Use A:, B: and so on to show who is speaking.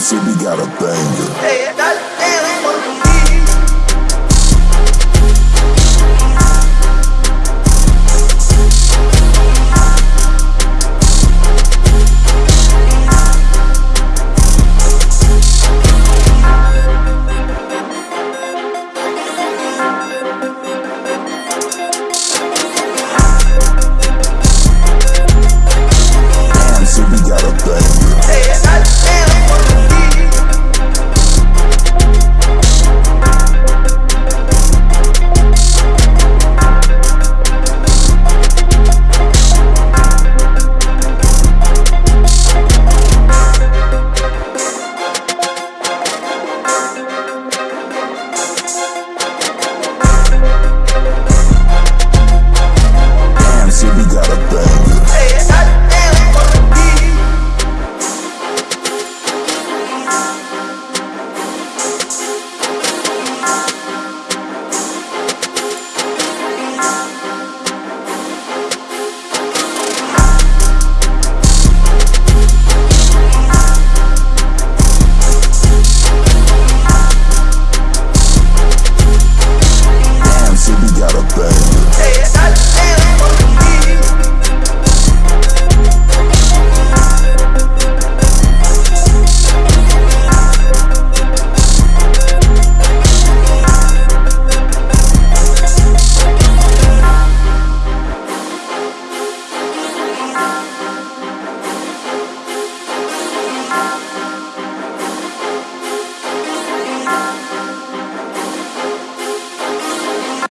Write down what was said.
A: City got a banger.
B: Hey, got a bang.